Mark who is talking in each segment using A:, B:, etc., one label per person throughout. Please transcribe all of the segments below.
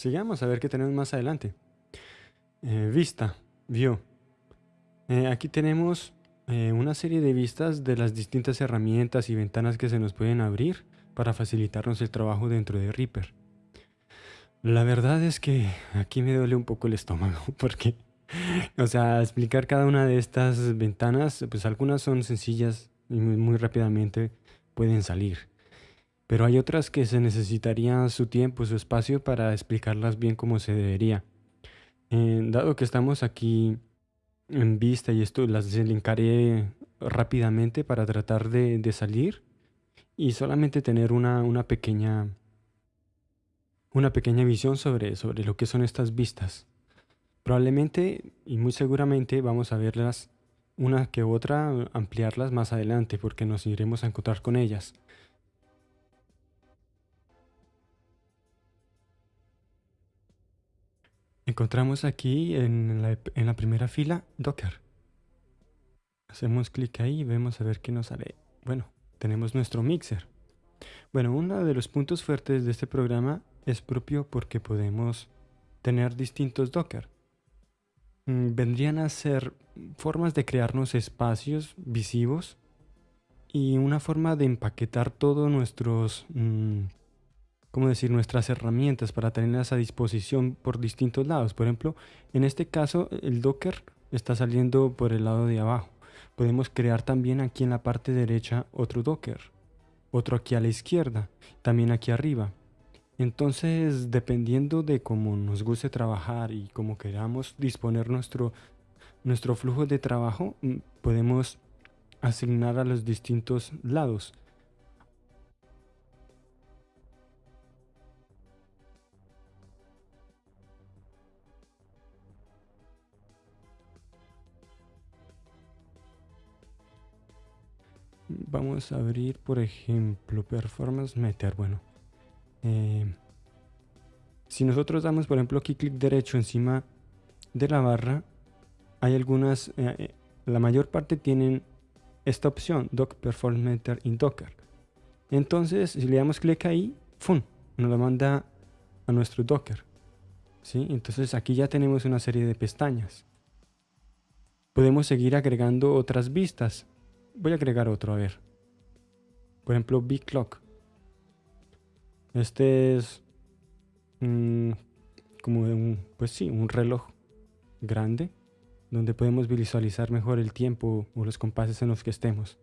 A: sigamos a ver qué tenemos más adelante. Eh, vista, view. Eh, aquí tenemos eh, una serie de vistas de las distintas herramientas y ventanas que se nos pueden abrir para facilitarnos el trabajo dentro de Reaper. La verdad es que aquí me duele un poco el estómago porque, o sea, explicar cada una de estas ventanas, pues algunas son sencillas y muy, rápidamente pueden salir. Pero hay otras que se necesitaría su tiempo, su espacio para explicarlas bien como se debería. Eh, dado que estamos aquí en vista y esto las desencaré rápidamente para tratar de, salir y solamente tener una, una pequeña una pequeña visión sobre, sobre lo que son estas vistas. Probablemente y muy seguramente vamos a verlas una que otra, ampliarlas más adelante porque nos iremos a encontrar con ellas. Encontramos aquí en la, primera fila Docker. Hacemos clic ahí y vemos a ver qué nos sale. Bueno, tenemos nuestro mixer. Bueno, uno de los puntos fuertes de este programa es propio porque podemos tener distintos Docker. Mm, vendrían a ser formas de crearnos espacios visivos y una forma de empaquetar todos nuestros, mm, ¿cómo decir?, nuestras herramientas para tenerlas a disposición por distintos lados. Por ejemplo, en este caso el Docker está saliendo por el lado de abajo. Podemos crear también aquí en la parte derecha otro Docker, otro aquí a la izquierda, también aquí arriba. Entonces, dependiendo de cómo nos guste trabajar y cómo queramos disponer nuestro, nuestro flujo de trabajo, mm, podemos asignar a los distintos lados. Vamos a abrir, por ejemplo, Performance Meter. Bueno, eh, si nosotros damos, por ejemplo, aquí clic derecho encima de la barra, hay algunas, eh, eh, la mayor parte tienen esta opción, Doc Performance Meter in Docker. Entonces, si le damos clic ahí, ¡fum! nos lo manda a nuestro Docker. ¿sí? Entonces aquí ya tenemos una serie de pestañas. Podemos seguir agregando otras vistas. Voy a agregar otro, a ver. Por ejemplo, Big Clock. Este es como un, pues sí, un reloj grande donde podemos visualizar mejor el tiempo o los compases en los que estemos.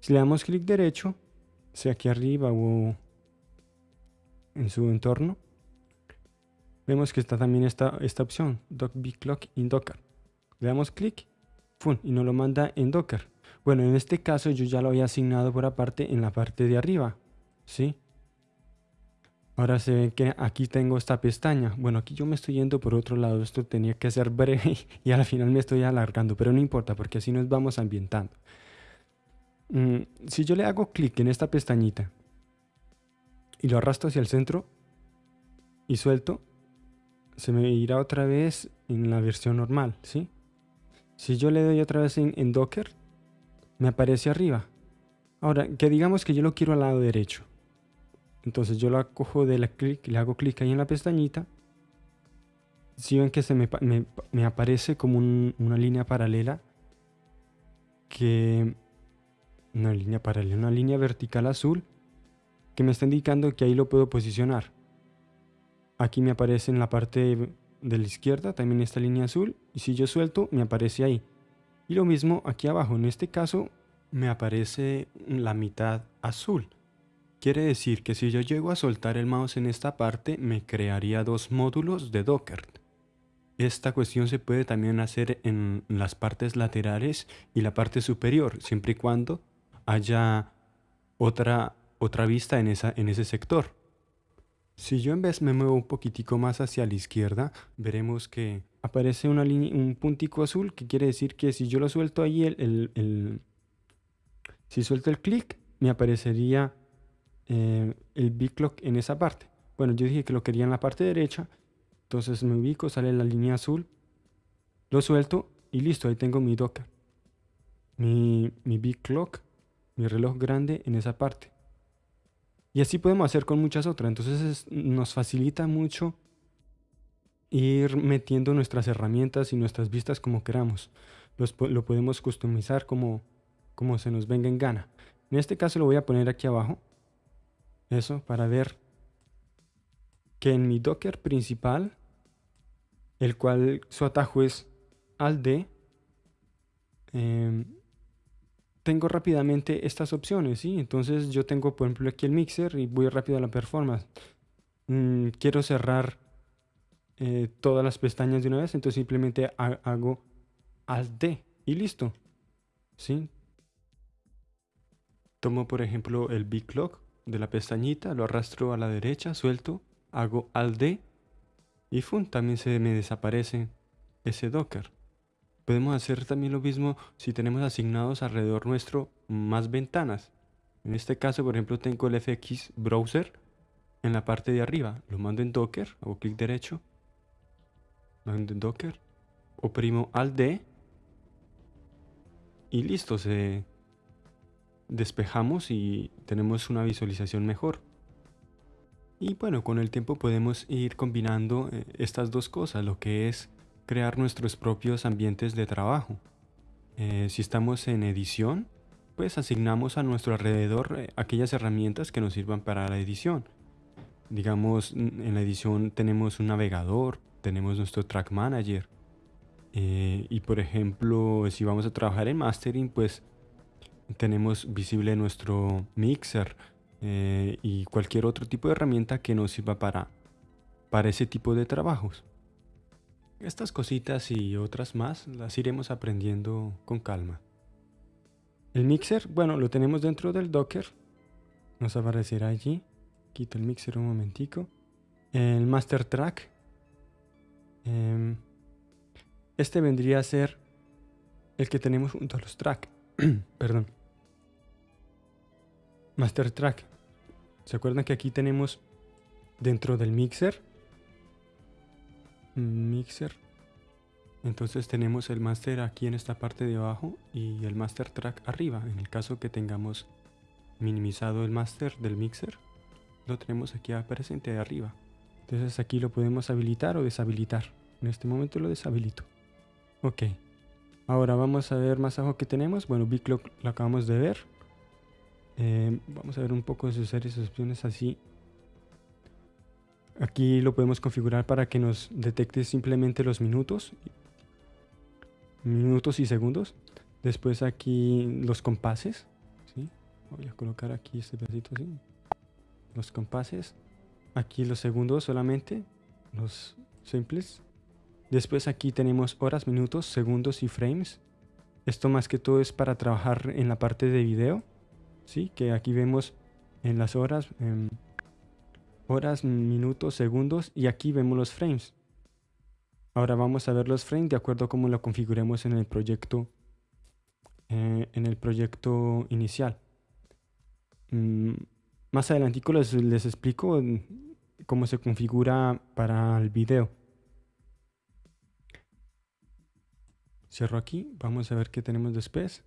A: Si le damos clic derecho, sea aquí arriba o en su entorno, vemos que está también esta, esta opción, Dock Clock in Docker. Le damos clic y nos lo manda en Docker. Bueno, en este caso yo ya lo había asignado por aparte en la parte de arriba, ¿sí? Ahora se ve que aquí tengo esta pestaña. Bueno, aquí yo me estoy yendo por otro lado. Esto tenía que ser breve y al final me estoy alargando, pero no importa porque así nos vamos ambientando. Mm, si yo le hago clic en esta pestañita y lo arrastro hacia el centro y suelto, se me irá otra vez en la versión normal, ¿sí? Si yo le doy otra vez en, Docker, me aparece arriba. Ahora, que digamos que yo lo quiero al lado derecho. Entonces yo la cojo de la clic, le hago clic ahí en la pestañita. Si ven que se me, me, aparece como una línea paralela que... Una línea paralela, una línea vertical azul que me está indicando que ahí lo puedo posicionar. Aquí me aparece en la parte de la izquierda también esta línea azul y si yo suelto me aparece ahí. Y lo mismo aquí abajo, en este caso me aparece la mitad azul. Quiere decir que si yo llego a soltar el mouse en esta parte, me crearía dos módulos de Docker. Esta cuestión se puede también hacer en las partes laterales y la parte superior, siempre y cuando haya otra, otra vista en, esa, en ese sector. Si yo en vez me muevo un poquitico más hacia la izquierda, veremos que aparece un puntico azul, que quiere decir que si yo lo suelto ahí, el, si suelto el clic, me aparecería eh, el big clock en esa parte. Bueno, yo dije que lo quería en la parte derecha, entonces me ubico, sale la línea azul, lo suelto y listo, ahí tengo mi Docker. Mi, mi big clock, mi reloj grande en esa parte. Y así podemos hacer con muchas otras. Entonces nos facilita mucho ir metiendo nuestras herramientas y nuestras vistas como queramos. lo podemos customizar como, como se nos venga en gana. En este caso lo voy a poner aquí abajo. Eso, para ver que en mi Docker principal, el cual su atajo es al D, em, tengo rápidamente estas opciones, ¿sí? Entonces yo tengo, por ejemplo, aquí el mixer y voy rápido a la performance. Mm, quiero cerrar eh, todas las pestañas de una vez, entonces simplemente hago Alt D y listo, ¿sí? Tomo, por ejemplo, el Big Clock de la pestañita, lo arrastro a la derecha, suelto, hago Alt D y ¡fum! también se me desaparece ese Docker. Podemos hacer también lo mismo si tenemos asignados alrededor nuestro más ventanas. En este caso, por ejemplo, tengo el FX Browser en la parte de arriba. Lo mando en Docker, hago clic derecho, mando en Docker, oprimo Alt D y listo, se despejamos y tenemos una visualización mejor. Y bueno, con el tiempo podemos ir combinando eh, estas dos cosas, lo que es crear nuestros propios ambientes de trabajo. Eh, si estamos en edición, pues asignamos a nuestro alrededor eh, aquellas herramientas que nos sirvan para la edición. Digamos, en la edición tenemos un navegador, tenemos nuestro track manager. Eh, y por ejemplo, si vamos a trabajar en mastering, pues tenemos visible nuestro mixer y cualquier otro tipo de herramienta que nos sirva para, para ese tipo de trabajos. Estas cositas y otras más las iremos aprendiendo con calma. El mixer, bueno, lo tenemos dentro del Docker. Nos aparecerá allí. Quito el mixer un momentico. El master track. Em, este vendría a ser el que tenemos junto a los track. Perdón. Master track. ¿Se acuerdan que aquí tenemos dentro del mixer mixer. Entonces tenemos el master aquí en esta parte de abajo y el master track arriba. En el caso que tengamos minimizado el master del mixer lo tenemos aquí presente arriba. Entonces aquí lo podemos habilitar o deshabilitar. En este momento lo deshabilito. Ok. Ahora vamos a ver más abajo que tenemos. Bueno BitLock lo acabamos de ver. Eh, vamos a ver un poco de sus series opciones así Aquí lo podemos configurar para que nos detecte simplemente los minutos, minutos y segundos. Después aquí los compases. Voy a colocar aquí este pedacito así. Los compases. Aquí los segundos solamente, los simples. Después aquí tenemos horas, minutos, segundos y frames. Esto más que todo es para trabajar en la parte de video. ¿sí? Que aquí vemos en las horas horas, minutos, segundos y aquí vemos los frames. Ahora vamos a ver los frames de acuerdo a cómo lo configuremos en el proyecto, eh, en el proyecto inicial. Mm, más adelante les, les explico cómo se configura para el video. Cierro aquí, vamos a ver qué tenemos después.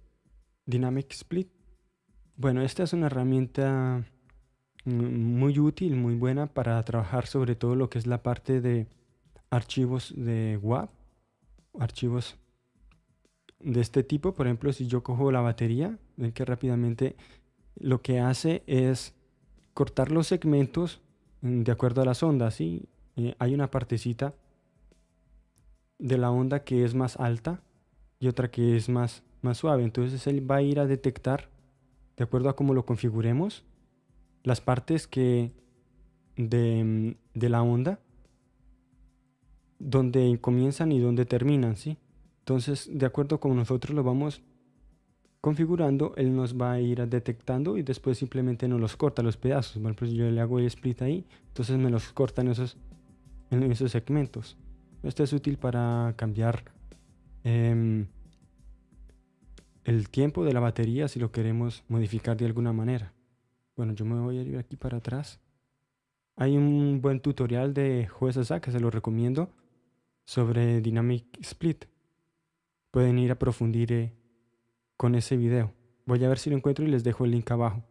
A: Dynamic Split. Bueno, esta es una herramienta muy útil, muy buena para trabajar sobre todo lo que es la parte de archivos de WAV, archivos de este tipo. Por ejemplo, si yo cojo la batería, ven que rápidamente lo que hace es cortar los segmentos de acuerdo a las ondas. ¿sí? Eh, hay una partecita de la onda que es más alta y otra que es más, más suave. Entonces él va a ir a detectar, de acuerdo a cómo lo configuremos, las partes que de, la onda donde comienzan y donde terminan, ¿sí? Entonces, de acuerdo con nosotros lo vamos configurando, él nos va a ir detectando y después simplemente nos los corta los pedazos. Bueno, pues yo le hago el split ahí, entonces me los corta en esos, esos segmentos. Esto es útil para cambiar em, el tiempo de la batería si lo queremos modificar de alguna manera. Bueno, yo me voy a ir aquí para atrás. Hay un buen tutorial de JuezASA que se lo recomiendo sobre Dynamic Split. Pueden ir a profundir eh, con ese video. Voy a ver si lo encuentro y les dejo el link abajo.